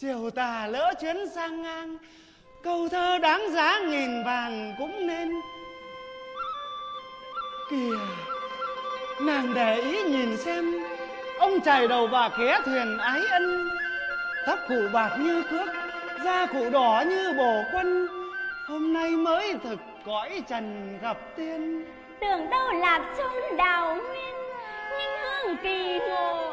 chiều tà lỡ chuyến sang ngang, câu thơ đáng giá nghìn vàng cũng nên. Kìa, nàng để ý nhìn xem, ông chài đầu bà ké thuyền ái ân. Tóc cụ bạc như cước, da cụ đỏ như bổ quân. Hôm nay mới thực cõi trần gặp tiên. Tưởng đâu là chốn đào nguyên, nhưng hương kỳ ngộ